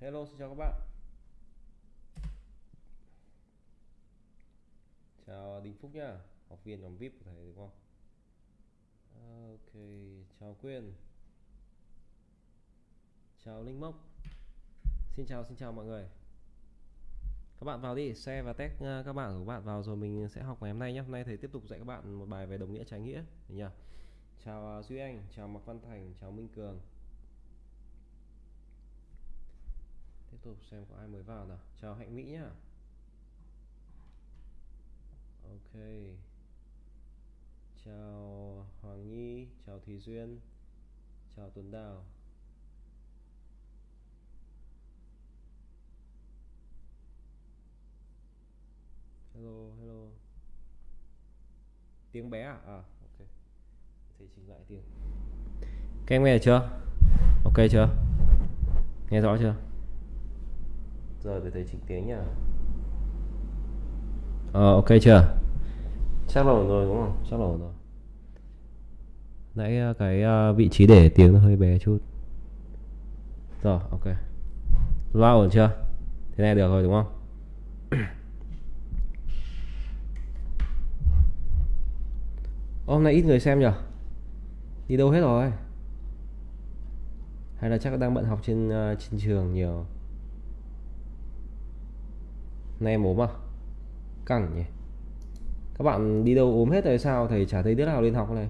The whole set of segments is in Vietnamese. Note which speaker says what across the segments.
Speaker 1: Hello, xin chào các bạn. Chào Đình Phúc nhá, học viên nhóm VIP của thầy đúng không? Ok, chào Quyên. Chào Linh Mốc. Xin chào, xin chào mọi người. Các bạn vào đi, share và tag ờ, các bạn của bạn vào rồi mình sẽ học ngày hôm nay nhé. Hôm nay thầy tiếp tục dạy các bạn một bài về đồng nghĩa trái nghĩa nhỉ. Chào ờ, Duy Anh, chào Mạc Văn Thành, chào Minh Cường. Tiếp tục xem có ai mới vào nào. Chào hạnh mỹ nhá. Ok. Chào hoàng nhi, chào thùy duyên, chào tuấn đào. Hello hello. Tiếng bé à? À ok. Thầy chỉnh lại tiếng. Các em nghe chưa? Ok chưa? Nghe rõ chưa? Rồi để thầy chỉnh tiếng nhá. Ờ ok chưa? Chắc là ổn rồi đúng không? Chắc là ổn rồi. Nãy ờ, cái ờ, vị trí để tiếng nó hơi bé chút. Rồi ok. Loa ổn chưa? Thế này được rồi đúng không? Hôm nay ít người xem nhở đi đâu hết rồi? Hay là chắc đang bận học trên uh, trên trường nhiều nay em ốm à? Căng nhỉ? Các bạn đi đâu ốm hết rồi sao? Thầy chả thấy đứa nào lên học này.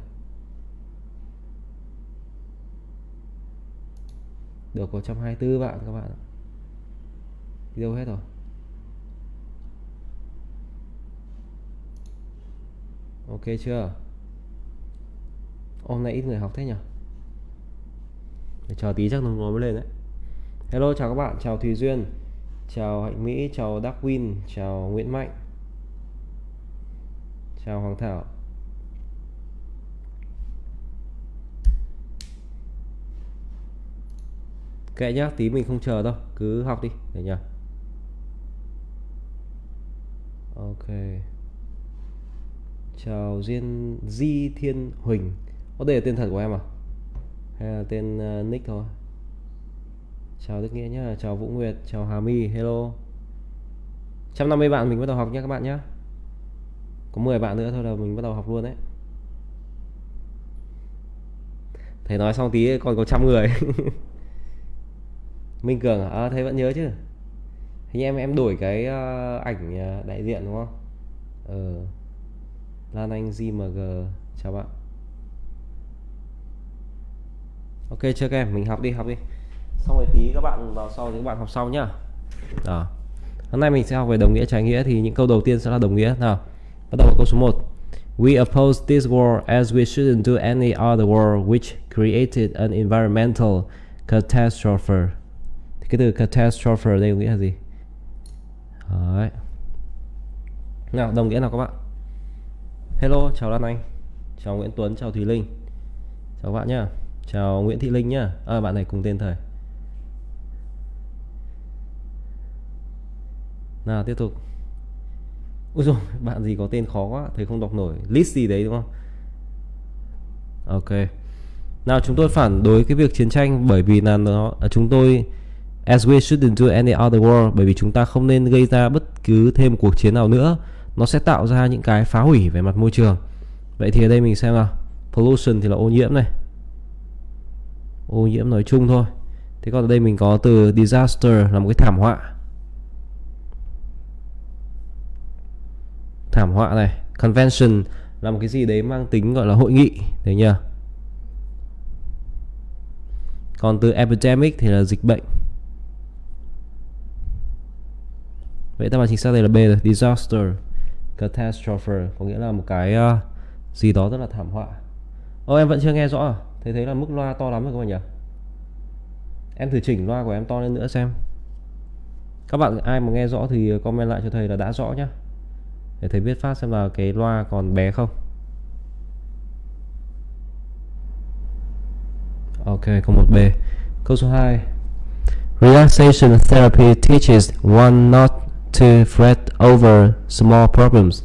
Speaker 1: Được có 124 bạn các bạn đi đâu hết rồi? Ok chưa? Hôm nay ít người học thế nhỉ? Để chờ tí chắc nó mới lên đấy. Hello, chào các bạn. Chào thùy duyên chào hạnh mỹ chào darwin chào nguyễn mạnh. Chào hoàng thảo. Kệ nhá tí mình không chờ đâu cứ học đi để nhá ok. Chào duyên di thiên huỳnh. Có đây là tên thật của em à? Hay là tên uh, nick thôi? Chào Đức Nghĩa nhá chào Vũ Nguyệt chào Hà My hello. 150 bạn mình bắt đầu học nhé các bạn nhé có 10 bạn nữa thôi là mình bắt đầu học luôn đấy. Thầy nói xong tí còn có trăm người. Minh Cường à, à, thầy vẫn nhớ chứ? Hình em em đổi cái uh, ảnh ờ, đại diện đúng không? Ờ. Lan Anh GMG chào bạn. Ok chưa các em? Mình học đi học đi xong rồi tí các bạn vào sau thì các bạn học sau nhá đó hôm nay mình sẽ học về đồng nghĩa trái nghĩa thì những câu đầu tiên sẽ là đồng nghĩa nào bắt đầu câu số 1 We oppose this war as we shouldn't do any other war which created an environmental catastrophe. Thì cái từ catastrophe ở đây có nghĩa là gì? Đấy. Nào, đồng nghĩa nào các bạn? Hello, chào Lan Anh. Chào Nguyễn Tuấn, chào Thùy Linh. Chào các bạn nhá. Chào Nguyễn Thị Linh nhá. À, bạn này cùng tên thời nào, tiếp tục. Úi rồi bạn gì có tên khó quá thầy không đọc nổi. List gì đấy, đúng không? Ok. Nào, chúng tôi phản đối cái việc chiến tranh bởi vì là nó à, chúng tôi, as we shouldn't do any other war, bởi vì chúng ta không nên gây ra bất cứ thêm cuộc chiến nào nữa. Nó sẽ tạo ra những cái phá hủy về mặt môi trường. Vậy thì ở đây mình xem nào. Pollution thì là ô nhiễm này. Ô nhiễm nói chung thôi. Thế còn ở đây mình có từ disaster là một cái thảm họa. Thảm họa này. Convention là một cái gì đấy mang tính gọi là hội nghị thấy nhỉ còn từ epidemic thì là dịch bệnh. Vậy ta án chính xác đây là B rồi disaster catastrophe có nghĩa là một cái uh, gì đó rất là thảm họa. Ô em vẫn chưa nghe rõ à? Thấy thấy là mức loa to lắm rồi các bạn nhỉ? Em thử chỉnh loa của em to lên nữa xem. Các bạn ai mà nghe rõ thì comment lại cho thầy là đã rõ nhá để thầy biết phát xem là cái loa còn bé không. Ok, câu 1B câu số 2 Relaxation therapy teaches one not to fret over small problems.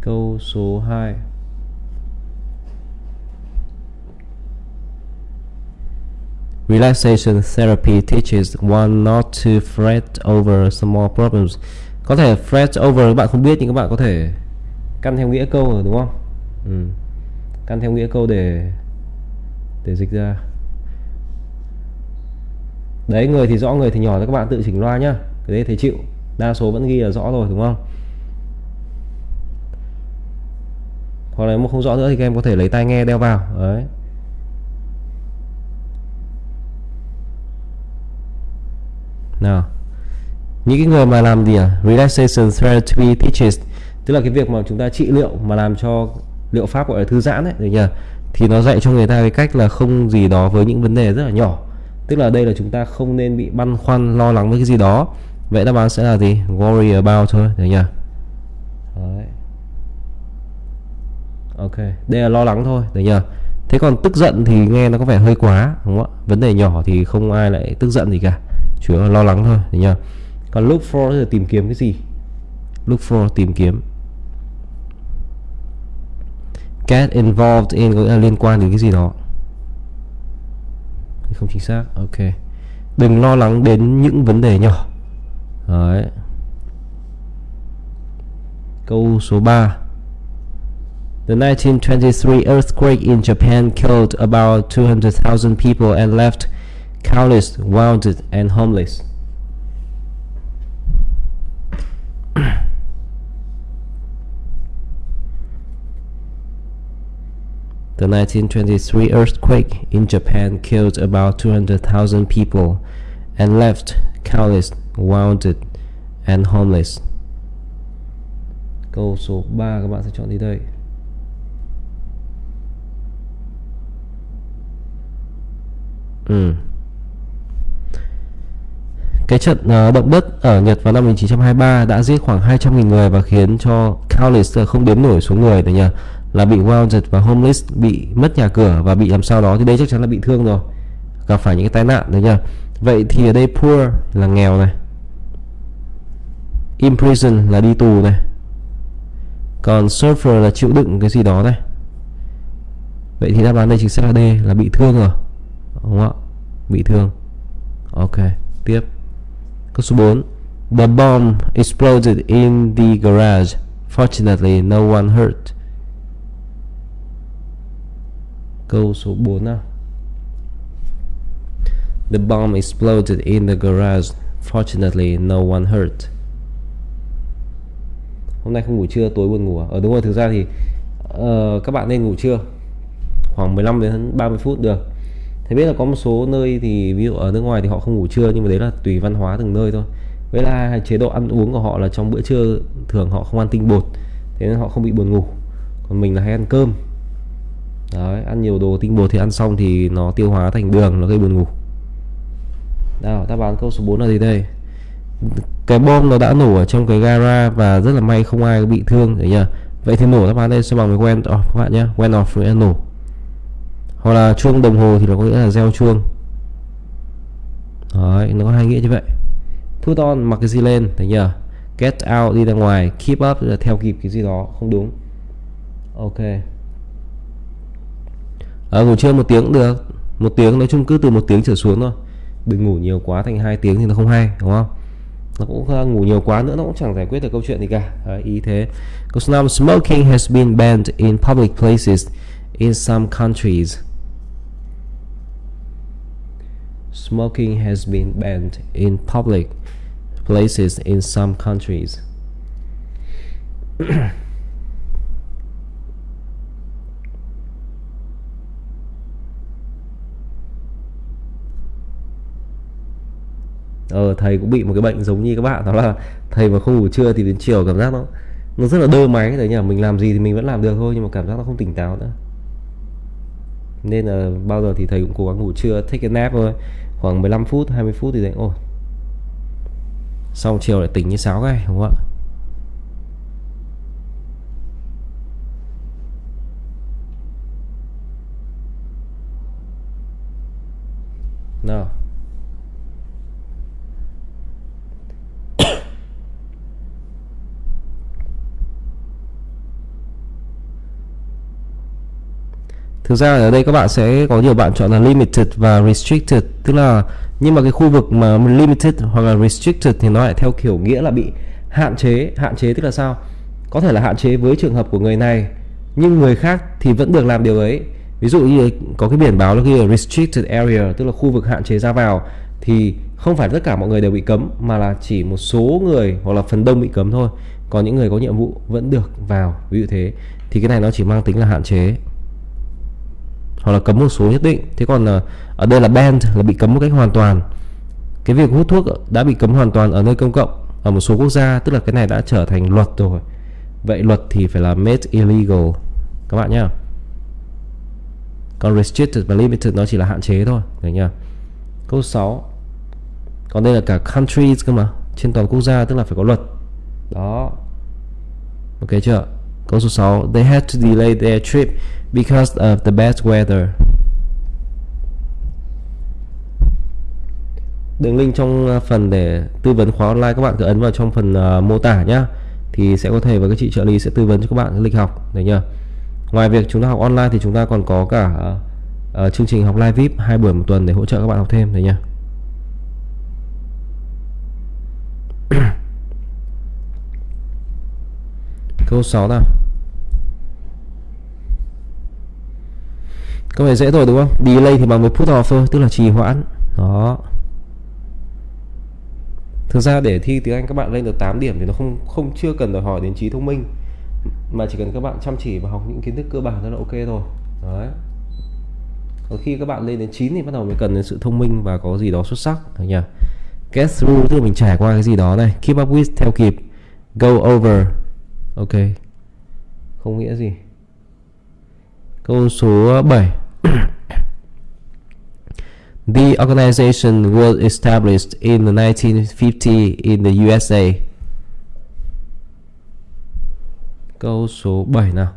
Speaker 1: Câu số 2 Relaxation therapy teaches one not to fret over small problems. Có thể fret over, các bạn không biết nhưng các bạn có thể căn theo nghĩa câu rồi, đúng không? Ừ. Căn theo nghĩa câu để để dịch ra. Đấy, người thì rõ, người thì nhỏ thì các bạn tự chỉnh loa nhá. Cái đấy thầy chịu. Đa số vẫn ghi là rõ rồi, đúng không? Hoặc là nếu mà không rõ nữa thì các em có thể lấy tai nghe đeo vào. Đấy. Nào. Những cái người mà làm gì à? Relaxation therapy teaches tức là cái việc mà chúng ta trị liệu, mà làm cho liệu pháp gọi là thư giãn ấy, được nhỉ thì nó dạy cho người ta cái cách là không gì đó với những vấn đề rất là nhỏ. Tức là đây là chúng ta không nên bị băn khoăn, lo lắng với cái gì đó. Vậy đáp án sẽ là gì? Worry about thôi, được nhỉ Đấy. ok, đây là lo lắng thôi, được nhỉ thế còn tức giận thì nghe nó có vẻ hơi quá, đúng không ạ? Vấn đề nhỏ thì không ai lại tức giận gì cả chủ yếu là lo lắng thôi nhá còn look for là tìm kiếm cái gì? Look for tìm kiếm. Get involved in có nghĩa là liên quan đến cái gì đó. Không chính xác ok. Đừng lo lắng đến những vấn đề nhỏ. Đấy. Câu số 3 The 1923 earthquake in Japan killed about 200,000 people and left countless wounded and homeless. The 1923 earthquake in Japan killed about 200,000 people and left countless wounded and homeless. Câu số 3 các bạn sẽ chọn đi đây. Ừ. Cái trận uh, động đất ở Nhật vào năm 1923 đã giết khoảng 200.000 người và khiến cho countless ờ, không đếm nổi số người đấy nhỉ là bị wounded và homeless bị mất nhà cửa và bị làm sao đó. Thì đây chắc chắn là bị thương rồi gặp phải những cái tai nạn đấy nhỉ vậy thì ở đây poor là nghèo này imprison là đi tù này còn suffer là chịu đựng cái gì đó này. Vậy thì đáp án đây chính xác là D là bị thương rồi đúng không ạ? Bị thương. Ok tiếp. Câu số 4 The bomb exploded in the garage. Fortunately, no one hurt. Câu số 4 nào. The bomb exploded in the garage. Fortunately, no one hurt. Hôm nay không ngủ trưa, tối buồn ngủ à? Ờ đúng rồi, thực ra thì uh, các bạn nên ngủ trưa khoảng 15 đến 30 phút được thế biết là có một số nơi thì ví dụ ở nước ngoài thì họ không ngủ trưa, nhưng mà đấy là tùy văn hóa từng nơi thôi. Với là chế độ ăn uống của họ là trong bữa trưa thường họ không ăn tinh bột, thế nên họ không bị buồn ngủ. Còn mình là hay ăn cơm. Đấy, ăn nhiều đồ tinh bột thì ăn xong thì nó tiêu hóa thành đường, nó gây buồn ngủ. Nào ta bán câu số 4 là gì đây? Cái bom nó đã nổ ở trong cái gara và rất là may không ai bị thương đấy nhỉ vậy thì nổ đáp án đây sẽ bằng với quen off các bạn nhé. Quen off với nổ hoặc là chuông đồng hồ thì nó có nghĩa là gieo chuông. Đấy, nó có hai nghĩa như vậy. Put on mặc cái gì lên thấy nhờ get out đi ra ngoài. Keep up là theo kịp cái gì đó không đúng. Ok. À, ngủ trưa một tiếng cũng được. Một tiếng nói chung cứ từ một tiếng trở xuống thôi. Đừng ngủ nhiều quá thành hai tiếng thì nó không hay đúng không? Nó cũng à, ngủ nhiều quá nữa nó cũng chẳng giải quyết được câu chuyện gì cả. Đấy, ý thế. Câu số 5 smoking has been banned in public places in some countries. Smoking has been banned in public places in some countries. ờ thầy cũng bị một cái bệnh giống như các bạn, đó là thầy mà không ngủ trưa thì đến chiều cảm giác nó nó rất là đơ máy đấy nhỉ mình làm gì thì mình vẫn làm được thôi, nhưng mà cảm giác nó không tỉnh táo nữa nên là bao giờ thì thầy cũng cố gắng ngủ trưa, take a nap thôi. Khoảng 15 phút 20 phút thì dậy ôi xong chiều lại tỉnh như sáo cái, đúng không ạ nào thực ra ở đây các bạn sẽ có nhiều bạn chọn là limited và restricted. Tức là, nhưng mà cái khu vực mà limited hoặc là restricted thì nó lại theo kiểu nghĩa là bị hạn chế. Hạn chế tức là sao? Có thể là hạn chế với trường hợp của người này, nhưng người khác thì vẫn được làm điều ấy. Ví dụ như có cái biển báo là ghi là restricted area, tức là khu vực hạn chế ra vào, thì không phải tất cả mọi người đều bị cấm, mà là chỉ một số người hoặc là phần đông bị cấm thôi. Còn những người có nhiệm vụ vẫn được vào, ví dụ thế. Thì cái này nó chỉ mang tính là hạn chế hoặc là cấm một số nhất định. Thế còn là ở đây là ban là bị cấm một cách hoàn toàn. Cái việc hút thuốc đã bị cấm hoàn toàn ở nơi công cộng, ở một số quốc gia, tức là cái này đã trở thành luật rồi. Vậy luật thì phải là made illegal. Các bạn nhá. Còn restricted và limited nó chỉ là hạn chế thôi đấy nhá. Câu 6 còn đây là cả countries cơ mà, trên toàn quốc gia, tức là phải có luật. Đó. Ok chưa? Câu số 6 they had to delay their trip because of the bad weather. Đường link trong ờ, phần để tư vấn khóa online các bạn cứ ấn vào trong phần uh, mô tả nhé. thì sẽ có thầy và các chị trợ lý sẽ tư vấn cho các bạn lịch học đấy nhá. Ngoài việc chúng ta học online thì chúng ta còn có cả uh, uh, chương trình học live vip hai buổi một tuần để hỗ trợ các bạn học thêm đấy nhá. Câu 6 nào Câu này dễ rồi đúng không? Delay thì bằng với put off thôi, tức là trì hoãn. Đó. Thực ra để thi tiếng Anh các bạn lên được 8 điểm thì nó không không chưa cần đòi hỏi đến trí thông minh mà chỉ cần các bạn chăm chỉ và học những kiến thức cơ bản là ok rồi. Đấy. Còn khi các bạn lên đến 9 thì bắt đầu mới cần đến sự thông minh và có gì đó xuất sắc được nhỉ? Get through tức là mình trải qua cái gì đó này, keep up with theo kịp, go over. Ok. Không nghĩa gì. Câu số ờ, 7 The organization was established in 1950 in the USA. Câu số 7 nào.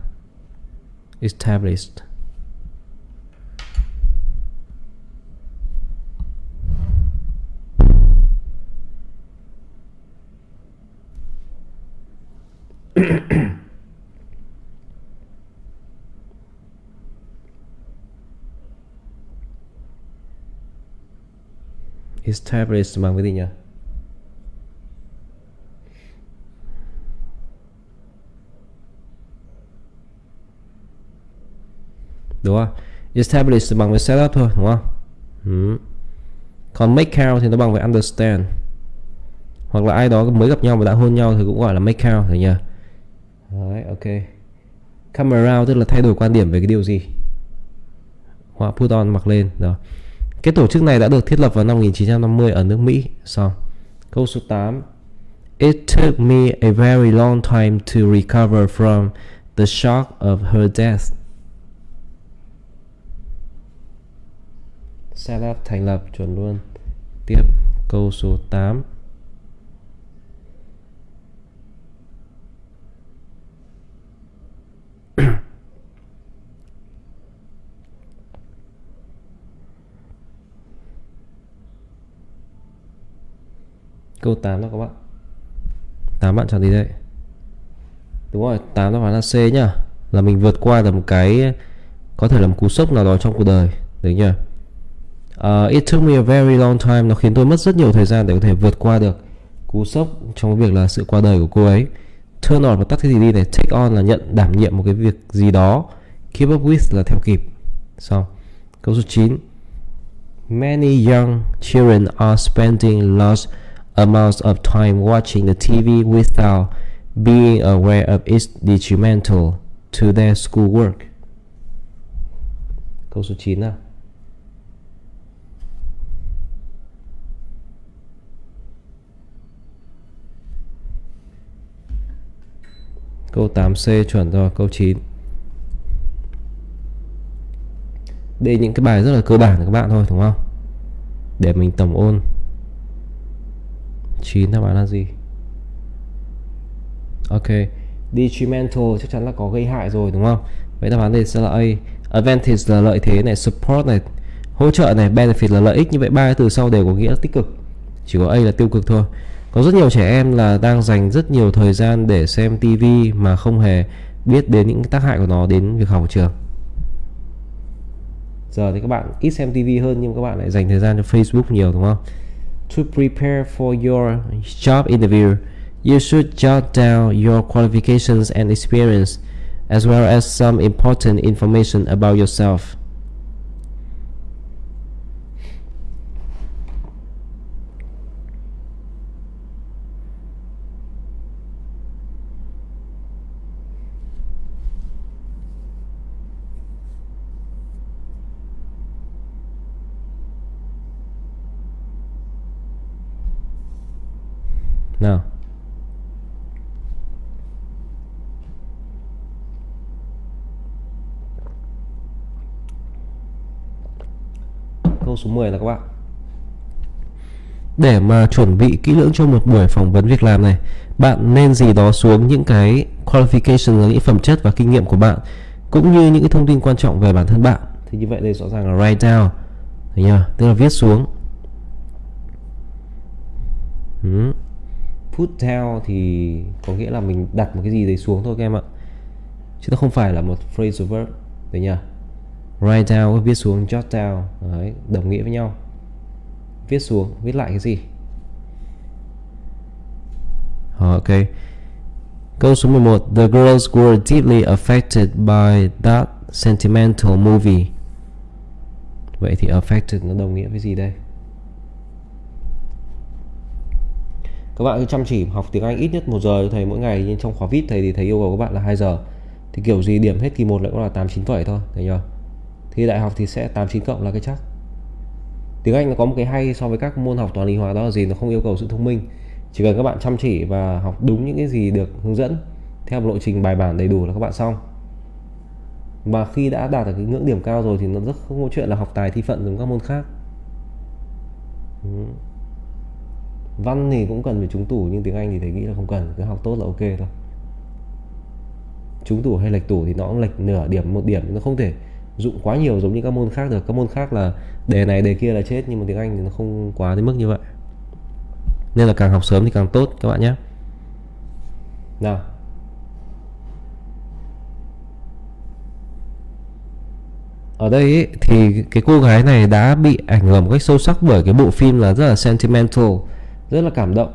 Speaker 1: Established. established bằng cái gì nhỉ? Đúng không? Establish bằng với setup thôi, đúng không? Ừ. còn make out thì nó bằng với understand. Hoặc là ai đó mới gặp nhau và đã hôn nhau thì cũng gọi là make out rồi nhỉ? Đấy, ok come around tức là thay đổi quan điểm về cái điều gì Họa put on mặc lên đó cái tổ chức này đã được thiết lập vào năm 1950 ở nước Mỹ. Xong. Câu số 8. It took me a very long time to recover from the shock of her death. Set up thành lập chuẩn luôn. Tiếp câu số 8. Câu 8 đó các bạn. 8 bạn chọn gì đây? Đúng rồi 8 đáp án là C nhá. Là mình vượt qua được một cái Có thể là một cú sốc nào đó trong cuộc đời. Đấy nhá uh, It took me a very long time. Nó khiến tôi mất rất nhiều thời gian để có thể vượt qua được Cú sốc trong việc là sự qua đời của cô ấy. Turn on và tắt cái gì đi này, Take on là nhận, đảm nhiệm một cái việc gì đó Keep up with là theo kịp Xong Câu số 9 Many young children are spending large amounts of time watching the TV without being aware of its detrimental to their schoolwork. Câu số 9 nào. Câu 8C chuẩn rồi, câu 9. Đây những cái bài rất là cơ bản của các bạn thôi đúng không? Để mình tổng ôn. 9 đáp án là gì? Ok. Detrimental chắc chắn là có gây hại rồi đúng không? Vậy đáp án đây sẽ là A. Advantage là lợi thế này, support này, hỗ trợ này, benefit là lợi ích. Như vậy ba cái từ sau đều có nghĩa là tích cực. Chỉ có A là tiêu cực thôi. Có rất nhiều trẻ em là đang dành rất nhiều thời gian để xem TV mà không hề biết đến những tác hại của nó đến việc học ở trường. Giờ thì các bạn ít xem TV hơn nhưng các bạn lại dành thời gian cho Facebook nhiều đúng không? To prepare for your job interview, you should jot down your qualifications and experience as well as some important information about yourself. Nào. Câu số 10 là các bạn. Để mà chuẩn bị kỹ lưỡng cho một buổi phỏng vấn việc làm này, bạn nên gì đó xuống những cái qualification là những phẩm chất và kinh nghiệm của bạn cũng như những cái thông tin quan trọng về bản thân bạn. Thì như vậy đây rõ ràng là write down. Thấy chưa? Tức là viết xuống. Ừ put down thì có nghĩa là mình đặt một cái gì đấy xuống thôi các em ạ. Chứ nó không phải là một phrasal verb. Đấy nhỉ write down viết xuống jot down. Đấy, đồng nghĩa với nhau. Viết xuống viết lại cái gì? Ok. Câu số 11 the girls were deeply affected by that sentimental movie. Vậy thì affected nó đồng nghĩa với gì đây? Các bạn cứ chăm chỉ học tiếng Anh ít nhất một giờ cho thầy mỗi ngày, nhưng trong khóa vip thầy thì thầy yêu cầu các bạn là 2 giờ. Thì kiểu gì điểm hết kỳ 1 lại cũng là 8 9 phẩy thôi, thấy nhờ thì đại học thì sẽ 8 9 cộng là cái chắc. Tiếng Anh nó có một cái hay so với các môn học toán lý hóa, đó là gì? Nó không yêu cầu sự thông minh. Chỉ cần các bạn chăm chỉ và học đúng những cái gì được hướng dẫn, theo một lộ trình bài bản đầy đủ là các bạn xong. Và khi đã đạt được cái ngưỡng điểm cao rồi thì nó rất không có chuyện là học tài thi phận giống các môn khác. Ừ văn thì cũng cần phải trúng tủ nhưng tiếng anh thì thầy nghĩ là không cần cứ học tốt là ok thôi. Trúng tủ hay lệch tủ thì nó cũng lệch nửa điểm một điểm nó không thể dụng quá nhiều giống như các môn khác được. Các môn khác là đề này đề kia là chết nhưng mà tiếng anh thì nó không quá đến mức như vậy. Nên là càng học sớm thì càng tốt các bạn nhé. Nào. Ở đây ý, thì cái cô gái này đã bị ảnh hưởng một cách sâu sắc bởi cái bộ phim là rất là sentimental rất là cảm động.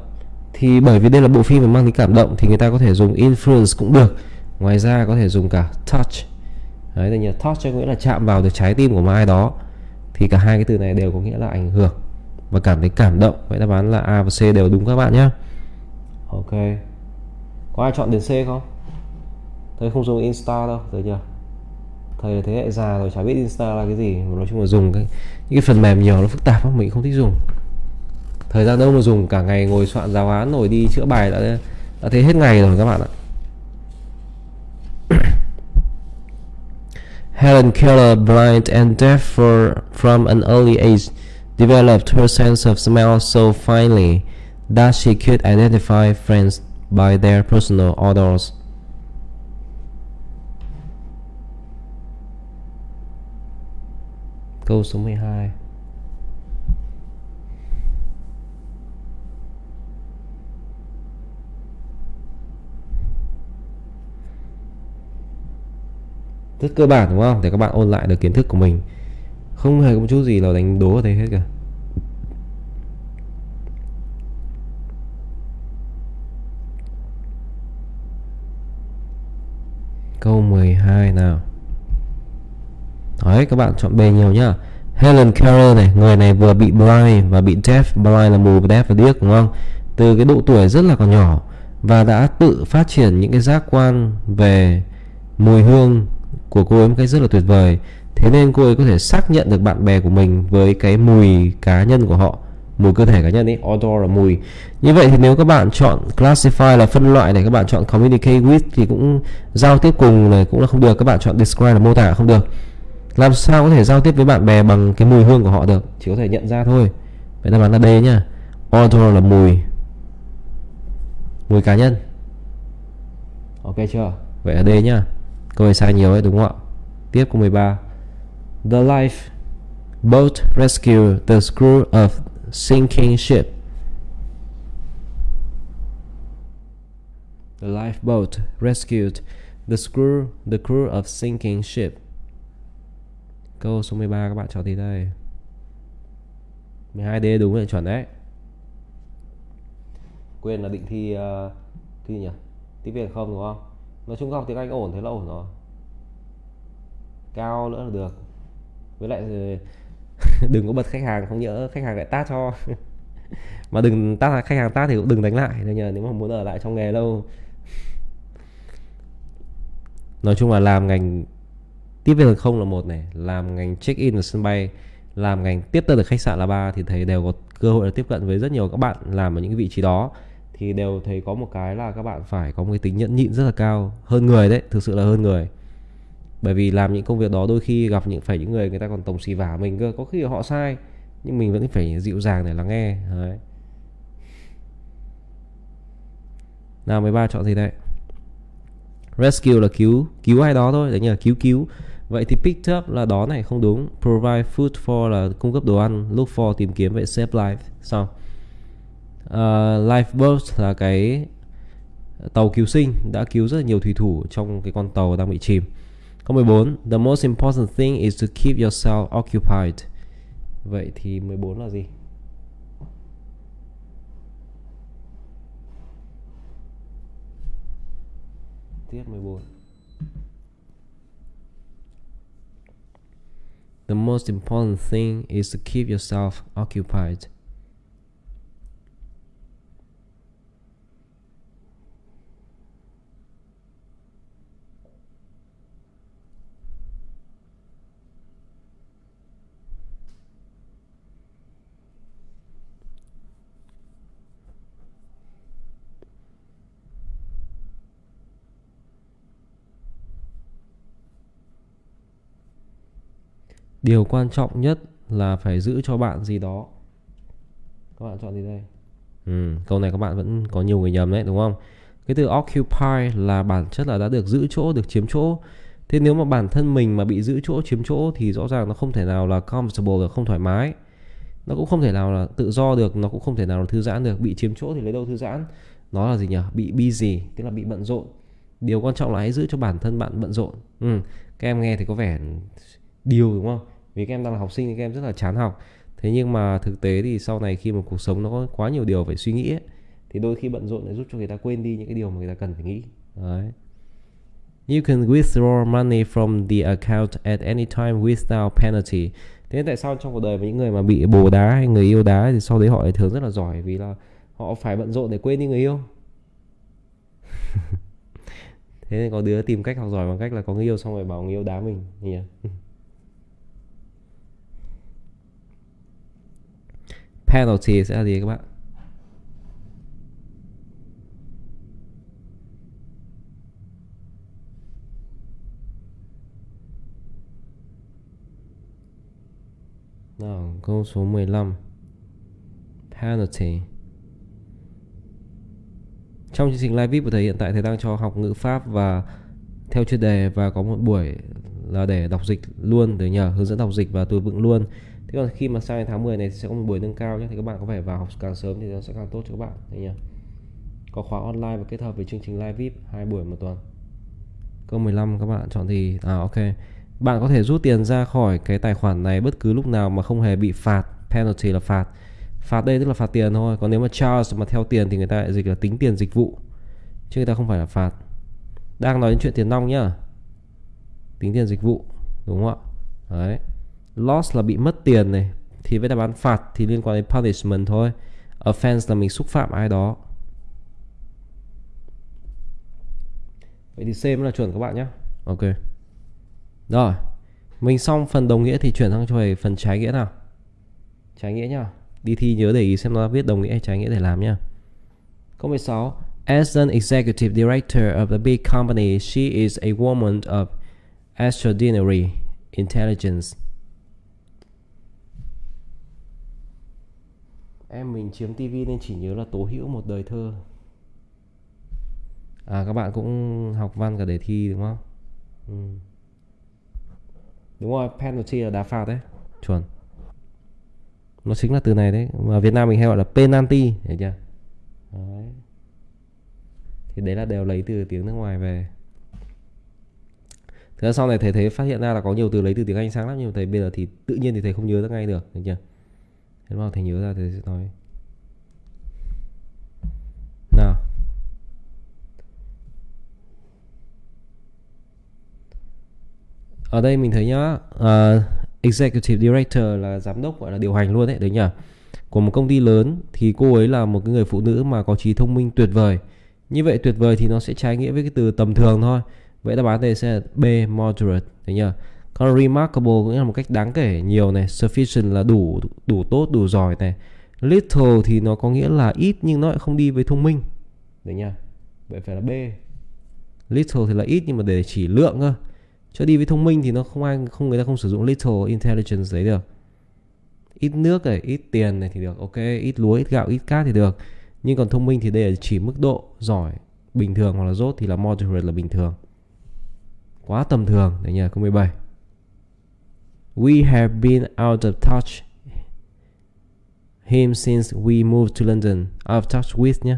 Speaker 1: Thì bởi vì đây là bộ phim mà mang tính cảm động thì người ta có thể dùng influence cũng được. Ngoài ra có thể dùng cả touch. Đấy là touch có nghĩa là chạm vào được trái tim của một ai đó. Thì cả hai cái từ này đều có nghĩa là ảnh hưởng và cảm thấy cảm động. Vậy đáp án là A và C đều đúng các bạn nhé. Ok. Có ai chọn đến C không? Thầy không dùng insta đâu thầy chưa? Thầy là thế hệ già rồi, chả biết insta là cái gì. Nói chung là dùng cái, những cái phần mềm nhiều, nó phức tạp lắm, mình không thích dùng thời gian đâu mà dùng cả ngày ngồi soạn giáo án rồi đi chữa bài đã đã thấy hết ngày rồi các bạn ạ Helen Keller, blind and deaf for, from an early age, developed her sense of smell so finely that she could identify friends by their personal odors. Câu số 12 rất cơ bản, đúng không? Để các bạn ôn lại được kiến thức của mình. Không hề có một chút gì là đánh đố ở đây hết cả. Câu 12 nào. Đấy, các bạn chọn B nhiều nhá. Helen Keller này, người này vừa bị blind và bị deaf blind là mù deaf và điếc, đúng không? Từ cái độ tuổi rất là còn nhỏ và đã tự phát triển những cái giác quan về mùi hương của cô ấy một cách rất là tuyệt vời. Thế nên cô ấy có thể xác nhận được bạn bè của mình với cái mùi cá nhân của họ, mùi cơ thể cá nhân ấy odor là mùi. Như vậy thì nếu các bạn chọn classify là phân loại này, các bạn chọn communicate with thì cũng giao tiếp cùng này cũng là không được. Các bạn chọn describe là mô tả không được. Làm sao có thể giao tiếp với bạn bè bằng cái mùi hương của họ được? Chỉ có thể nhận ra thôi. Vậy đáp án là D nhá. Odor là mùi. Mùi cá nhân. Ok chưa? Vậy là D nhá câu này sai nhiều ấy đúng không ạ? Tiếp câu 13 the life boat rescue the crew of sinking ship. The lifeboat rescued the crew the crew of sinking ship. Câu số 13 các bạn chọn gì đây. 12D đúng là chuẩn đấy. Quên là định thi uh, thi nhỉ? Tiếng việt không đúng không? Nói chung học tiếng anh ổn, thế là ổn rồi. Cao nữa là được. Với lại đừng có bật khách hàng, không nhớ khách hàng lại tát cho. Mà đừng tát, khách hàng tát thì cũng đừng đánh lại. Nhờ nếu mà muốn ở lại trong nghề lâu. Nói chung là làm ngành tiếp viên hàng không là một này, làm ngành check in ở sân bay, làm ngành tiếp tân ở khách sạn là ba thì thấy đều có cơ hội là tiếp cận với rất nhiều các bạn làm ở những vị trí đó thì đều thấy có một cái là các bạn phải có một cái tính nhẫn nhịn rất là cao, hơn người đấy, thực sự là hơn người. Bởi vì làm những công việc đó đôi khi gặp những, phải những người người ta còn tổng xì vả mình cơ, có khi họ sai, nhưng mình vẫn phải dịu dàng để lắng nghe, đấy. nào 13 chọn gì đây? Rescue là cứu cứu ai đó thôi, đấy nhờ, cứu cứu. Vậy thì pick up là đó này, không đúng. Provide food for là cung cấp đồ ăn, look for tìm kiếm, vậy save life. Xong. Ờ, uh, lifeboat là cái tàu cứu sinh đã cứu rất là nhiều thủy thủ trong cái con tàu đang bị chìm. Câu 14 the most important thing is to keep yourself occupied. Vậy thì 14 là gì? Tiết 14 The most important thing is to keep yourself occupied. Điều quan trọng nhất là phải giữ cho bạn gì đó. Các bạn chọn gì đây? Ừ, câu này các bạn vẫn có nhiều người nhầm đấy đúng không? Cái từ occupy là bản chất là đã được giữ chỗ được chiếm chỗ. Thế nếu mà bản thân mình mà bị giữ chỗ chiếm chỗ thì rõ ràng nó không thể nào là comfortable được không thoải mái. Nó cũng không thể nào là tự do được nó cũng không thể nào là thư giãn được. Bị chiếm chỗ thì lấy đâu thư giãn? Nó là gì nhỉ? Bị busy tức là bị bận rộn. Điều quan trọng là hãy giữ cho bản thân bạn bận rộn. Ừ. các em nghe thì có vẻ điều đúng không? Vì các em đang là học sinh thì các em rất là chán học thế nhưng mà thực tế thì sau này khi mà cuộc sống nó có quá nhiều điều phải suy nghĩ ấy, thì đôi khi bận rộn để giúp cho người ta quên đi những cái điều mà người ta cần phải nghĩ đấy You can withdraw money from the account at any time without penalty. Thế nên tại sao trong cuộc đời với những người mà bị bồ đá hay người yêu đá thì sau đấy họ lại thường rất là giỏi vì là họ phải bận rộn để quên đi người yêu. Thế nên có đứa tìm cách học giỏi bằng cách là có người yêu xong rồi bảo người yêu đá mình nhỉ. penalty sẽ là gì các bạn? Nào, câu số 15 Penalty. Trong chương trình live VIP của thầy hiện tại thầy đang cho học ngữ pháp và theo chuyên đề và có một buổi là để đọc dịch luôn để nhờ hướng dẫn đọc dịch và từ vựng luôn thế còn khi mà sang đến tháng 10 này thì sẽ có một buổi nâng cao nhé. Thì các bạn có thể vào học càng sớm thì nó sẽ càng tốt cho các bạn. Đấy nhỉ? Có khóa online và kết hợp với chương trình live vip hai buổi một tuần. Câu 15 các bạn chọn thì à ok. Bạn có thể rút tiền ra khỏi cái tài khoản này bất cứ lúc nào mà không hề bị phạt. Penalty là phạt. Phạt đây tức là phạt tiền thôi. Còn nếu mà charge mà theo tiền thì người ta lại dịch là tính tiền dịch vụ. Chứ người ta không phải là phạt. Đang nói đến chuyện tiền nong nhá. Tính tiền dịch vụ, đúng không ạ? Đấy loss là bị mất tiền này thì với đáp án phạt thì liên quan đến punishment thôi. Offense là mình xúc phạm ai đó. Vậy thì C mới là chuẩn các bạn nhé. Ok. Rồi. Mình xong phần đồng nghĩa thì chuyển sang cho về phần trái nghĩa nào? Trái nghĩa nhá. Đi thi nhớ để ý xem nó viết đồng nghĩa hay trái nghĩa để làm nhá. Câu 16 As an executive director of a big company, she is a woman of extraordinary intelligence. Em mình chiếm tivi nên chỉ nhớ là Tố Hữu một đời thơ. À các bạn cũng học văn cả đề thi đúng không? Ừ. Đúng rồi, penalty là đá phạt đấy. Chuẩn. Nó chính là từ này đấy, mà Việt Nam mình hay gọi là penalty, hiểu chưa? Đấy. Thì đấy là đều lấy từ tiếng nước ngoài về. Thế sau này thầy thấy phát hiện ra là có nhiều từ lấy từ tiếng Anh sang lắm nhưng thầy bây giờ thì tự nhiên thì thầy không nhớ ra ngay được, hiểu chưa? Thế nào thầy nhớ ra thầy sẽ nói. Nào. Ở đây mình thấy nhá, uh, executive director là giám đốc gọi là điều hành luôn đấy, đấy nhỉ. Của một công ty lớn thì cô ấy là một cái người phụ nữ mà có trí thông minh tuyệt vời. Như vậy tuyệt vời thì nó sẽ trái nghĩa với cái từ tầm thường thôi. Vậy đáp án đây sẽ là B moderate, đấy nhỉ? Còn remarkable cũng là một cách đáng kể nhiều này, sufficient là đủ đủ tốt, đủ giỏi này. Little thì nó có nghĩa là ít nhưng nó lại không đi với thông minh. Đấy nha Vậy phải là B. Little thì là ít nhưng mà để chỉ lượng cơ. Cho đi với thông minh thì nó không ai không người ta không sử dụng little intelligence đấy được. Ít nước này, ít tiền này thì được. Ok, ít lúa, ít gạo, ít cát thì được. Nhưng còn thông minh thì đây là chỉ mức độ giỏi bình thường hoặc là dốt thì là moderate là bình thường. Quá tầm thường đấy nhỉ, câu 17. We have been out of touch him since we moved to London. Out of touch with nhé.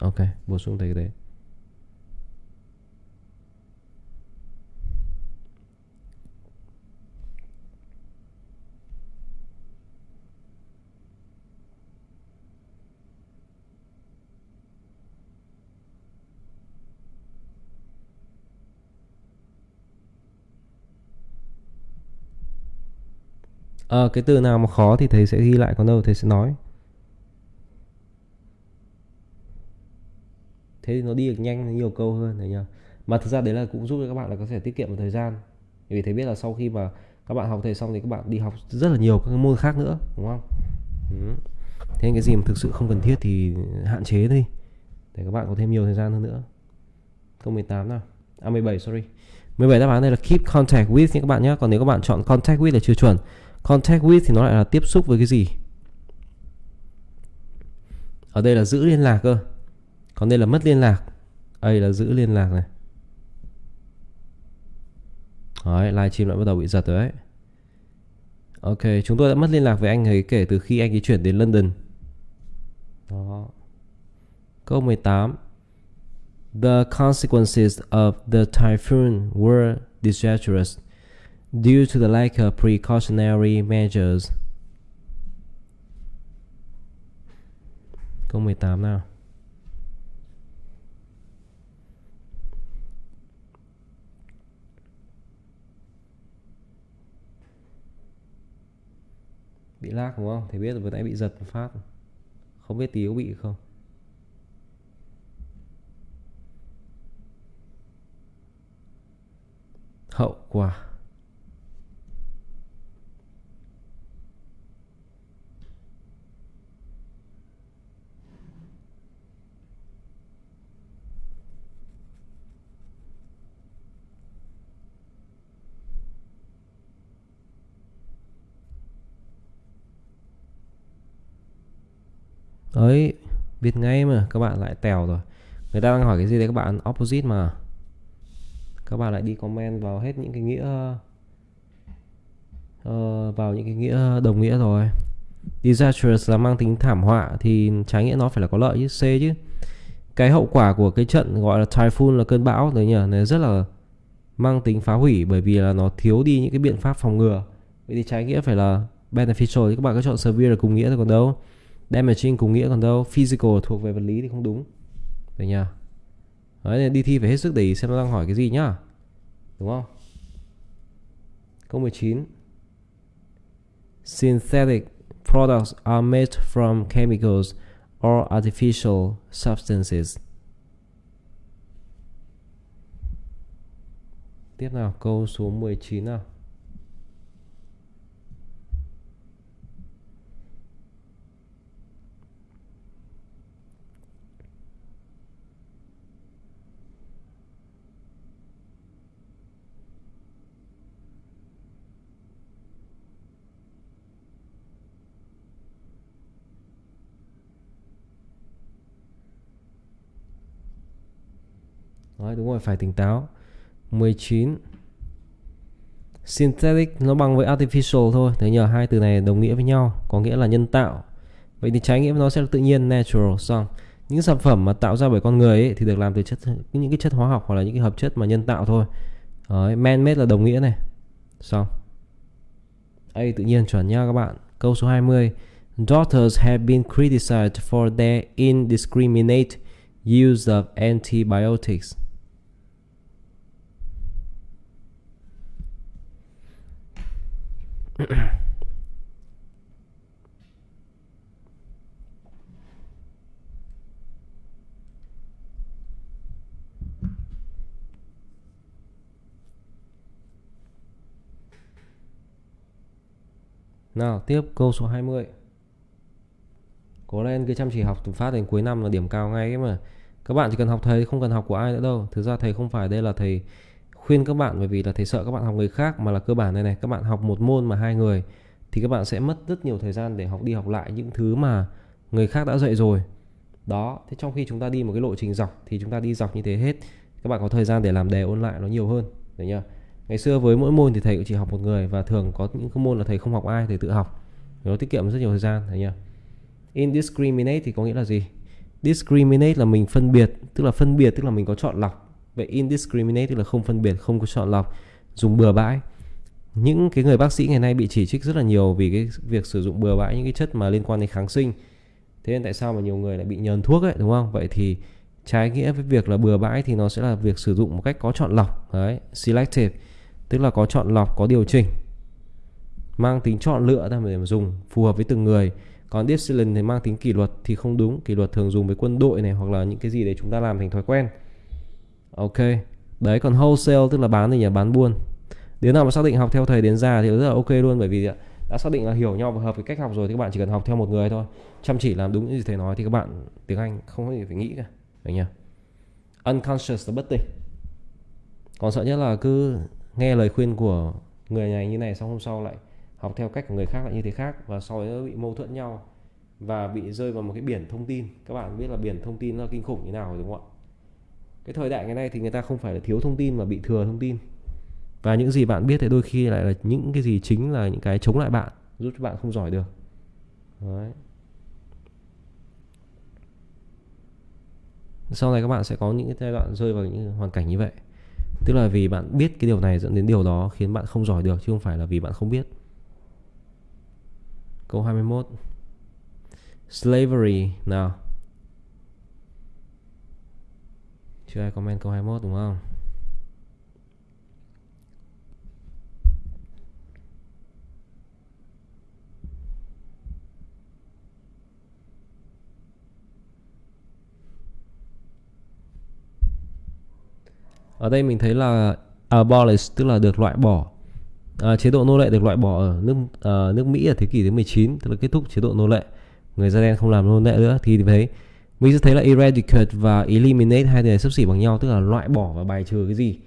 Speaker 1: Ok, bổ sung thầy cái đấy. À, cái từ nào mà khó thì thầy sẽ ghi lại còn đâu thầy sẽ nói. Thế thì nó đi được nhanh nhiều câu hơn đấy nhá mà thực ra đấy là cũng giúp cho các bạn là có thể tiết kiệm một thời gian. Vì thầy biết là sau khi mà các bạn học thầy xong thì các bạn đi học rất là nhiều các môn khác nữa đúng không? Ừ. thế cái gì mà thực sự không cần thiết thì hạn chế đi để các bạn có thêm nhiều thời gian hơn nữa. Câu 18 nào. À 17 sorry. 17 đáp án đây là keep contact with nha các bạn nhé. Còn nếu các bạn chọn contact with là chưa chuẩn Contact with thì nó lại là tiếp xúc với cái gì? Ở đây là giữ liên lạc cơ. Còn đây là mất liên lạc. Đây là giữ liên lạc này. Đấy, livestream lại bắt đầu bị giật rồi đấy. Ok, chúng tôi đã mất liên lạc với anh ấy kể từ khi anh ấy chuyển đến London. Đó. Câu 18. The consequences of the typhoon were disastrous due to the lack of precautionary measures. Câu 18 nào. Bị lag đúng không? Thì biết vừa nãy bị giật một phát. Không biết tí có bị không? Hậu quả ấy, biết ngay mà các bạn lại tèo rồi. Người ta đang hỏi cái gì đấy các bạn? Opposite mà. Các bạn lại đi comment vào hết những cái nghĩa uh, vào những cái nghĩa đồng nghĩa rồi. Disastrous là mang tính thảm họa thì trái nghĩa nó phải là có lợi chứ C chứ. Cái hậu quả của cái trận gọi là typhoon là cơn bão đấy nhỉ này rất là mang tính phá hủy bởi vì là nó thiếu đi những cái biện pháp phòng ngừa. Vậy thì trái nghĩa phải là beneficial. Thì các bạn cứ chọn severe là cùng nghĩa thôi còn đâu damaging cùng nghĩa còn đâu. Physical thuộc về vật lý thì không đúng. Được nhờ. Đấy, đi thi phải hết sức để ý xem nó đang hỏi cái gì nhá. Đúng không? Câu 19 synthetic products are made from chemicals or artificial substances. Tiếp nào, câu số 19 nào. Rồi, phải tỉnh táo. 19 Synthetic nó bằng với artificial thôi. Thế nhờ hai từ này đồng nghĩa với nhau Có nghĩa là nhân tạo. Vậy thì trái nghĩa nó sẽ là tự nhiên natural xong. Những sản phẩm mà tạo ra bởi con người ấy, Thì được làm từ chất những cái chất hóa học Hoặc là những cái hợp chất mà nhân tạo thôi. Đấy, Man made là đồng nghĩa này. Xong. A tự nhiên chuẩn nha các bạn. Câu số 20 Doctors have been criticized for their indiscriminate use of antibiotics. Nào, tiếp câu số 20 Cố lên cứ chăm chỉ học từ phát đến cuối năm là điểm cao ngay ấy mà. Các bạn chỉ cần học thầy, không cần học của ai nữa đâu. Thực ra thầy không phải đây là thầy khuyên các bạn, bởi vì là thầy sợ các bạn học người khác mà là cơ bản này này, các bạn học một môn mà hai người thì các bạn sẽ mất rất nhiều thời gian để học đi học lại những thứ mà người khác đã dạy rồi. Đó, thế trong khi chúng ta đi một cái lộ trình dọc thì chúng ta đi dọc như thế hết, các bạn có thời gian để làm đề ôn lại nó nhiều hơn đấy nhá ngày xưa với mỗi môn thì thầy cũng chỉ học một người và thường có những cái môn là thầy không học ai, thầy tự học. Nó tiết kiệm rất nhiều thời gian đấy nhá indiscriminate thì có nghĩa là gì? Discriminate là mình phân biệt, tức là phân biệt, tức là mình có chọn lọc vậy indiscriminate tức là không phân biệt, không có chọn lọc, dùng bừa bãi. Những cái người bác sĩ ngày nay bị chỉ trích rất là nhiều vì cái việc sử dụng bừa bãi, những cái chất mà liên quan đến kháng sinh. Thế nên tại sao mà nhiều người lại bị nhờn thuốc ấy, đúng không? Vậy thì trái nghĩa với việc là bừa bãi thì nó sẽ là việc sử dụng một cách có chọn lọc, đấy, selective, tức là có chọn lọc, có điều chỉnh. Mang tính chọn lựa ra để mà dùng, phù hợp với từng người. Còn discipline thì mang tính kỷ luật thì không đúng. Kỷ luật thường dùng với quân đội này hoặc là những cái gì để chúng ta làm thành thói quen ok. Đấy, còn wholesale tức là bán thì nhà bán buôn. Đứa nào mà xác định học theo thầy đến già thì rất là ok luôn, bởi vì đã xác định là hiểu nhau và hợp với cách học rồi thì các bạn chỉ cần học theo một người thôi. Chăm chỉ làm đúng như thầy nói thì các bạn tiếng anh không có gì phải nghĩ cả. Đấy nhỉ? Unconscious là bất tỉnh. Còn sợ nhất là cứ nghe lời khuyên của người này như này xong hôm sau lại học theo cách của người khác lại như thế khác và sau đó bị mâu thuẫn nhau và bị rơi vào một cái biển thông tin. Các bạn biết là biển thông tin nó kinh khủng như nào rồi đúng không ạ? Cái thời đại ngày nay thì người ta không phải là thiếu thông tin mà bị thừa thông tin. Và những gì bạn biết thì đôi khi lại là những cái gì chính là những cái chống lại bạn, giúp cho bạn không giỏi được. Đấy. sau này các bạn sẽ có những cái giai đoạn rơi vào những hoàn cảnh như vậy. Tức là vì bạn biết cái điều này dẫn đến điều đó khiến bạn không giỏi được, chứ không phải là vì bạn không biết. Câu 21 slavery. Nào. Chưa ai comment câu 21 đúng không? Ở đây mình thấy là abolish tức là được loại bỏ. À, chế độ nô lệ được loại bỏ ở nước à, nước Mỹ ở thế kỷ thứ 19 tức là kết thúc chế độ nô lệ. Người da đen không làm nô lệ nữa thì thấy mình sẽ thấy là eradicate và eliminate hai từ này sắp xỉ bằng nhau, tức là loại bỏ và bài trừ cái gì.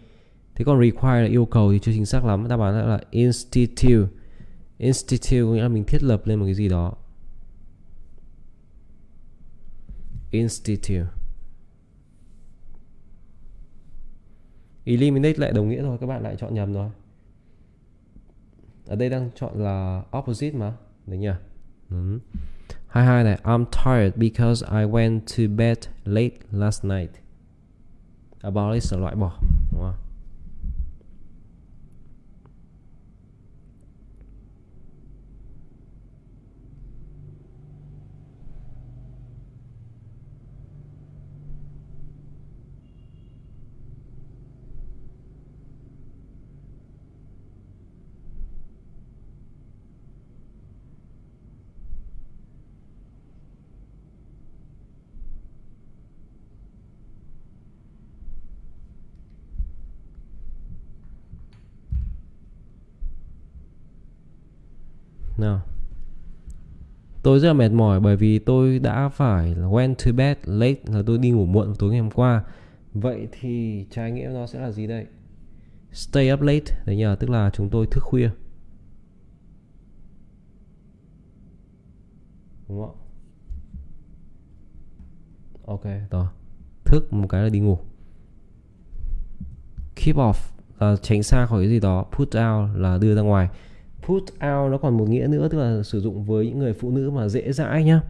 Speaker 1: Thế còn require là yêu cầu thì chưa chính xác lắm. Đáp án là institute. Institute có nghĩa là mình thiết lập lên một cái gì đó. Institute. Eliminate lại đồng nghĩa thôi, các bạn lại chọn nhầm rồi ở đây đang chọn là opposite mà, đấy nhỉ? Ừ. 22 này I'm tired because I went to bed late last night. Abolish là loại bỏ đúng nào. Tôi rất là mệt mỏi bởi vì tôi đã phải went to bed late, là tôi đi ngủ muộn tối ngày hôm qua. Vậy thì trái nghĩa nó sẽ là gì đây? Stay up late, đấy nhờ, tức là chúng tôi thức khuya. Đúng không ok, rồi. Thức một cái là đi ngủ. Keep off là tránh xa khỏi cái gì đó. Put out là đưa ra ngoài put out nó còn một nghĩa nữa, tức là sử dụng với những người phụ nữ mà dễ dãi nhá.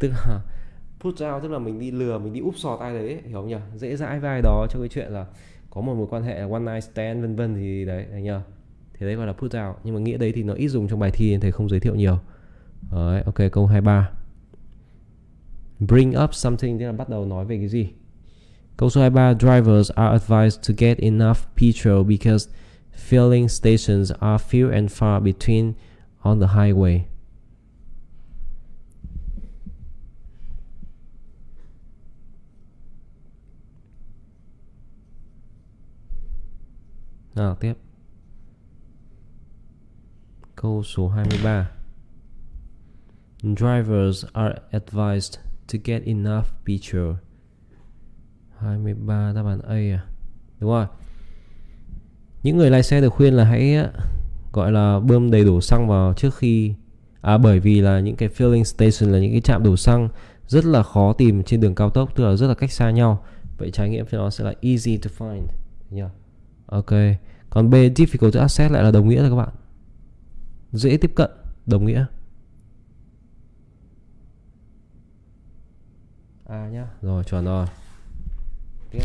Speaker 1: Tức là put out tức là mình đi lừa, mình đi úp sọt ai đấy, hiểu không nhỉ? Dễ dãi vai đó cho cái chuyện là có một mối quan hệ là one night stand, vân vân thì đấy anh nhờ. Thế đấy gọi là put out. Nhưng mà nghĩa đấy thì nó ít dùng trong bài thi nên thầy không giới thiệu nhiều. Đấy, ok, câu 23 bring up something, tức là bắt đầu nói về cái gì? Câu số 23 drivers are advised to get enough petrol because filling stations are few and far between on the highway. Nào, tiếp. Câu số 23 Drivers are advised to get enough petrol. 23 đáp án A à? Đúng rồi. Những người lái xe được khuyên là hãy gọi là bơm đầy đủ xăng vào trước khi À bởi vì là những cái filling station là những cái trạm đổ xăng rất là khó tìm trên đường cao tốc, tức là rất là cách xa nhau. Vậy trải nghiệm cho nó sẽ là easy to find yeah. ok. Còn B, difficult to access lại là đồng nghĩa rồi các bạn. Dễ tiếp cận, đồng nghĩa. A nhá, rồi, chuẩn rồi. Tiếp.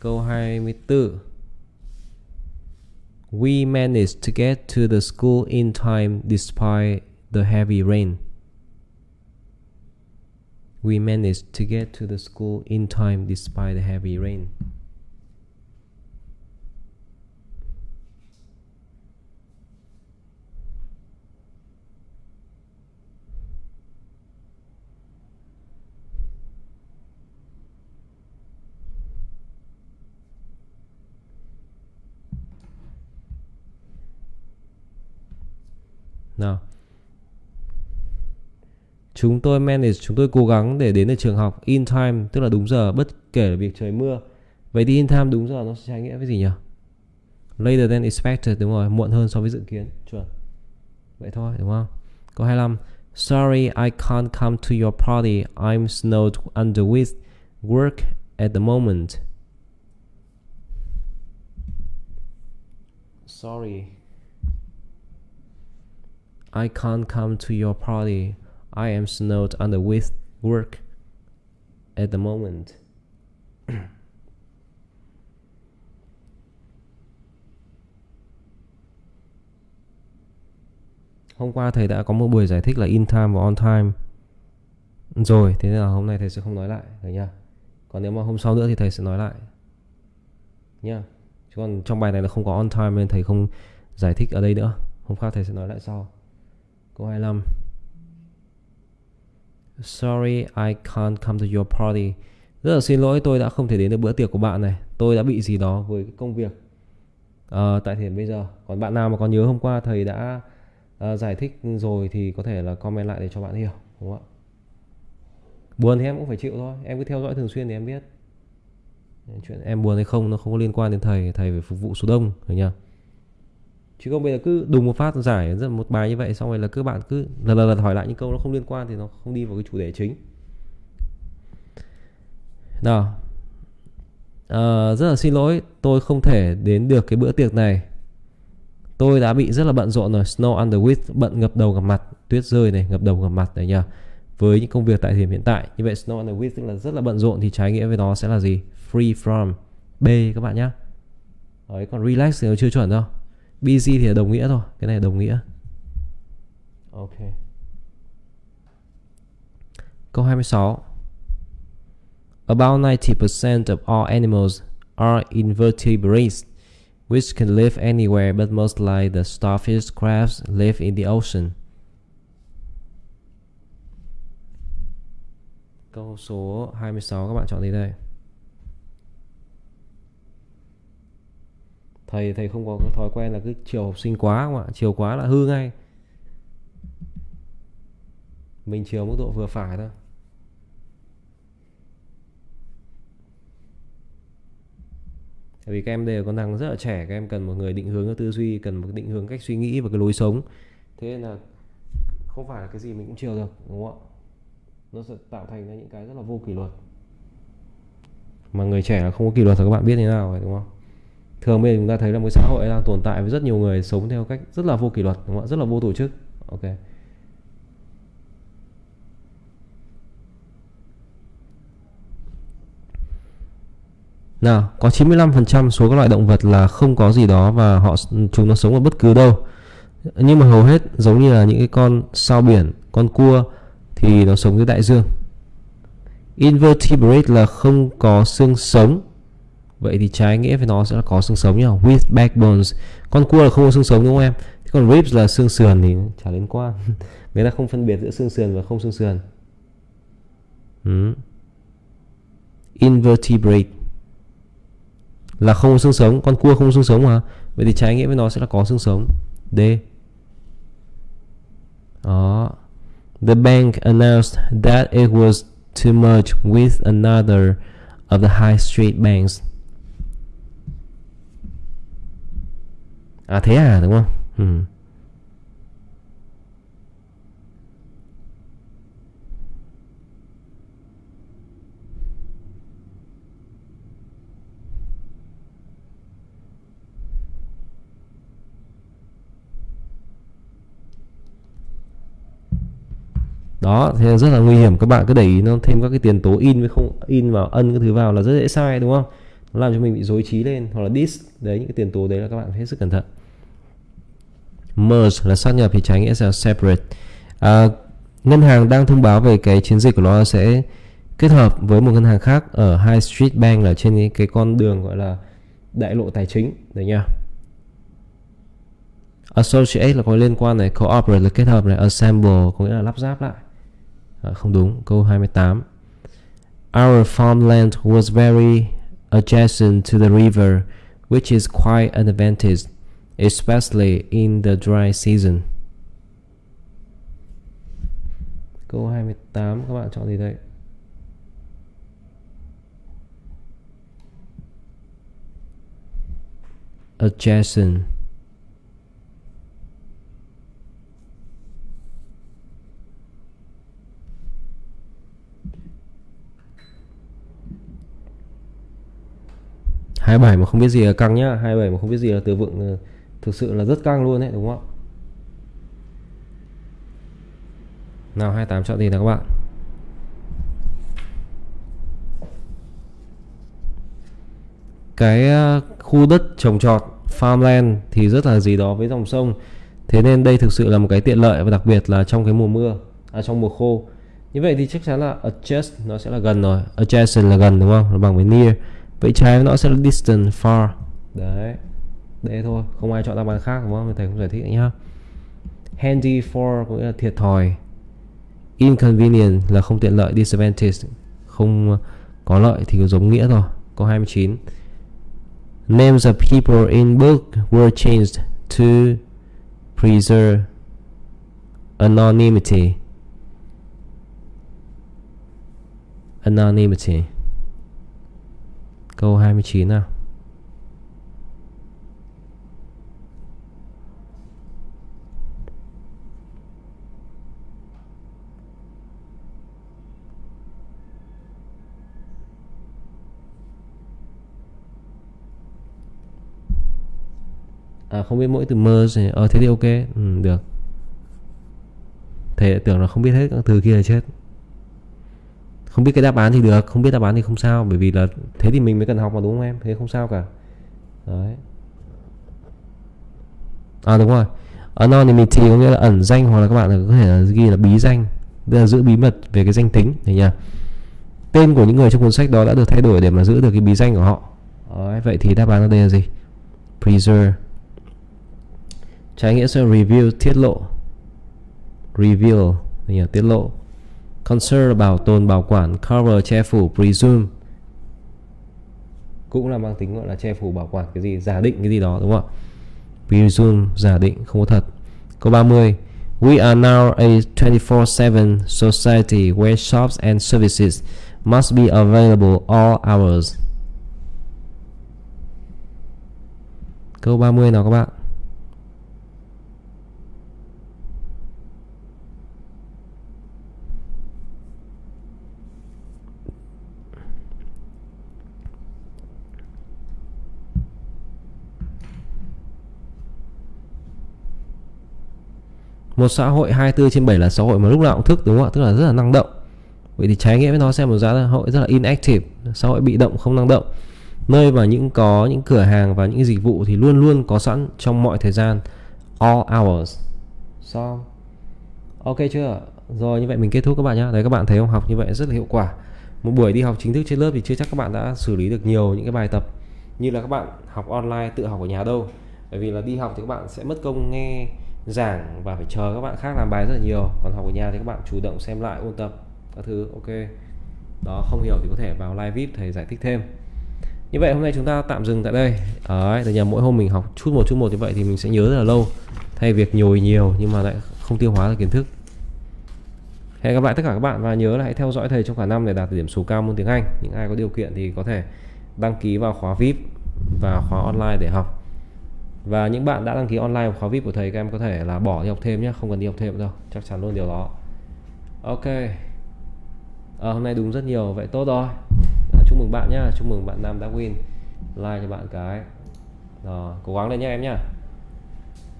Speaker 1: Câu 24 We managed to get to the school in time despite the heavy rain. We managed to get to the school in time despite the heavy rain. Chúng tôi manage, chúng tôi cố gắng để đến được trường học in time, tức là đúng giờ, bất kể việc trời mưa. Vậy thì in time đúng giờ nó sẽ trái nghĩa với gì nhỉ? Later than expected, đúng rồi, muộn hơn so với dự kiến. Chuẩn. Vậy thôi, đúng không? Câu 25 sorry, I can't come to your party. I'm snowed under with work at the moment. Sorry. I can't come to your party. I am snowed under with work at the moment. Hôm qua thầy đã có một buổi giải thích là in time và on time rồi, thế nên là hôm nay thầy sẽ không nói lại, rồi nha. Còn nếu mà hôm sau nữa thì thầy sẽ nói lại. Nha. Chứ còn trong bài này là không có on time nên thầy không giải thích ở đây nữa. Hôm khác thầy sẽ nói lại sau. Câu 25 Sorry I can't come to your party. Rất là xin lỗi tôi đã không thể đến được bữa tiệc của bạn này. Tôi đã bị gì đó với cái công việc. À, Tại thời điểm bây giờ. Còn bạn nào mà còn nhớ hôm qua thầy đã à, giải thích rồi Thì có thể là comment lại để cho bạn hiểu Đúng không ạ? Buồn thì em cũng phải chịu thôi. Em cứ theo dõi thường xuyên thì em biết. Chuyện em buồn hay không nó không có liên quan đến thầy. Thầy phải phục vụ số đông Hiểu nhỉ chứ không bây giờ cứ đùng một phát giải rất một bài như vậy xong rồi là các bạn cứ lần lần hỏi lại những câu nó không liên quan thì nó không đi vào cái chủ đề chính. Nào. À, rất là xin lỗi tôi không thể đến được cái bữa tiệc này. Tôi đã bị rất là bận rộn rồi snow under with bận ngập đầu ngập mặt tuyết rơi này ngập đầu ngập mặt đấy nhá với những công việc tại thời điểm hiện tại như vậy snow under with tức là rất là bận rộn thì trái nghĩa với nó sẽ là gì? Free from b các bạn nhá. Đấy, còn relax thì nó chưa chuẩn đâu busy thì là đồng nghĩa thôi cái này đồng nghĩa ok câu 26 About 90% of all animals are invertebrates which can live anywhere but most like the starfish crabs live in the ocean. Câu số 26 các bạn chọn gì đây? Thầy thầy không có cái thói quen là cứ chiều học sinh quá không ạ? Chiều quá là hư ngay. Mình chiều mức độ vừa phải thôi. Tại vì các em đều có năng rất là trẻ, các em cần một người định hướng cái tư duy, cần một định hướng cách suy nghĩ và cái lối sống. Thế nên là không phải là cái gì mình cũng chiều được, đúng không ạ? Nó sẽ tạo thành ra những cái rất là vô kỷ luật. Mà người trẻ là không có kỷ luật thì các bạn biết thế nào rồi, đúng không? Thường bây giờ chúng ta thấy là một xã hội đang tồn tại với rất nhiều người sống theo cách rất là vô kỷ luật đúng không ạ rất là vô tổ chức ok Nào, có 95% số các loại động vật là không có gì đó và họ chúng nó sống ở bất cứ đâu. Nhưng mà hầu hết giống như là những cái con sao biển, con cua thì nó sống dưới đại dương. Invertebrate là không có xương sống. Vậy thì trái nghĩa với nó sẽ là có xương sống nhá. With backbones. Con cua là không có xương sống đúng không em? Thế còn ribs là xương sườn thì chả liên quan. Người ta không phân biệt giữa xương sườn và không xương sườn. Ừ. Invertebrate là không có xương sống, con cua không có xương sống mà vậy thì trái nghĩa với nó sẽ là có xương sống D đó the bank announced that it was to merge with another of the high street banks à thế à đúng không? Ừ. đó, thế rất là nguy hiểm. Các bạn cứ để ý nó thêm các cái tiền tố in với không, in vào ân cái thứ vào là rất dễ sai, đúng không? Nó làm cho mình bị dối trí lên hoặc là dis. Đấy, những cái tiền tố đấy là các bạn phải hết sức cẩn thận merge là sát nhập thì trái nghĩa sẽ là separate. À, ngân hàng đang thông báo về cái chiến dịch của nó sẽ kết hợp với một ngân hàng khác ở High Street Bank là trên cái, cái con đường gọi là đại lộ tài chính đấy nha. Associate là có liên quan này cooperate là kết hợp này assemble có nghĩa là lắp ráp lại. À, không đúng câu 28 Our farmland was very adjacent to the river which is quite an advantage especially in the dry season. Câu 28 các bạn chọn gì đây? Adjacent. 27 mà không biết gì là căng nhá. 27 mà không biết gì là từ vựng ờ, thực sự là rất căng luôn đấy đúng không ạ? Nào 28 chọn gì nào các bạn? Cái ờ, khu đất trồng trọt, farmland thì rất là gì đó với dòng sông. Thế nên đây thực sự là một cái tiện lợi và đặc biệt là trong cái mùa mưa à trong mùa khô. Như vậy thì chắc chắn là adjust nó sẽ là gần rồi. Adjacent là gần, đúng không? Nó bằng với near. Vậy trái nó sẽ là distant, far. Đấy đấy thôi, không ai chọn đáp án khác, đúng không? Thầy không giải thích nhá. Handy for có nghĩa là thiệt thòi. Inconvenient là không tiện lợi, disadvantage không có lợi thì giống nghĩa rồi. Câu 29 names of people in book were changed to preserve anonymity. Anonymity. Câu 29 nào? À không biết mỗi từ merge Ờ thế thì ok ừ, Được. Thầy tưởng là không biết hết các từ kia là chết. Không biết cái đáp án thì được không biết đáp án thì không sao bởi vì là thế thì mình mới cần học mà đúng không em? Thế không sao cả. Đấy. À đúng rồi. Anonymity có nghĩa là ẩn danh hoặc là các bạn có thể là ghi là bí danh tức là giữ bí mật về cái danh tính này nha tên của những người trong cuốn sách đó đã được thay đổi để mà giữ được cái bí danh của họ. Đấy, vậy thì đáp án ở đây là gì? Preserve trái nghĩa sẽ review tiết lộ. Reveal là tiết lộ. Conserve bảo tồn bảo quản, cover che phủ, presume. Cũng là mang tính gọi là che phủ bảo quản cái gì giả định cái gì đó đúng không ạ? Presume giả định không có thật. Câu 30 We are now a 24/7 society where shops and services must be available all hours. Câu 30 nào các bạn? Một xã hội 24 trên 7 là xã hội mà lúc nào cũng thức, đúng không ạ? Tức là rất là năng động. Vậy thì trái nghĩa với nó xem một xã hội rất là inactive. Xã hội bị động, không năng động. Nơi mà những có những cửa hàng và những dịch vụ thì luôn luôn có sẵn trong mọi thời gian. All hours. Xong. Ok chưa? Rồi, như vậy mình kết thúc các bạn nhé đấy, các bạn thấy không? Học như vậy rất là hiệu quả. Một buổi đi học chính thức trên lớp thì chưa chắc các bạn đã xử lý được nhiều những cái bài tập như là các bạn học online, tự học ở nhà đâu. Bởi vì là đi học thì các bạn sẽ mất công nghe giảng và phải chờ các bạn khác làm bài rất là nhiều. Còn học ở nhà thì các bạn chủ động xem lại, ôn tập các thứ, ok. Đó, không hiểu thì có thể vào live vip thầy giải thích thêm. Như vậy hôm nay chúng ta tạm dừng tại đây. Đấy từ nhà mỗi hôm mình học chút một chút một như vậy thì mình sẽ nhớ rất là lâu. Thay việc nhồi nhiều nhưng mà lại không tiêu hóa được kiến thức. Hẹn gặp lại tất cả các bạn và nhớ là hãy theo dõi thầy trong cả năm để đạt điểm số cao môn tiếng Anh. Những ai có điều kiện thì có thể đăng ký vào khóa VIP và khóa online để học và những bạn đã đăng ký online khóa VIP của thầy các em có thể là bỏ đi học thêm nhé không cần đi học thêm đâu chắc chắn luôn điều đó. Ok. À, hôm nay đúng rất nhiều vậy tốt rồi. À, chúc mừng bạn nhá chúc mừng bạn Nam đã win like cho bạn cái. Rồi cố gắng lên nhé em nhá.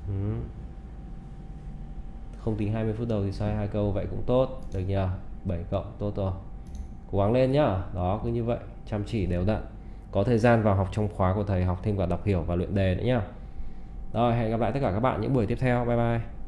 Speaker 1: Ừ. không tính 20 phút đầu thì sai hai câu vậy cũng tốt. Được nhờ 7 cộng tốt rồi. Cố gắng lên nhá. Đó cứ như vậy chăm chỉ đều đặn. Có thời gian vào học trong khóa của thầy học thêm cả đọc hiểu và luyện đề nữa nhá rồi hẹn gặp lại tất cả các bạn những buổi tiếp theo. Bye bye.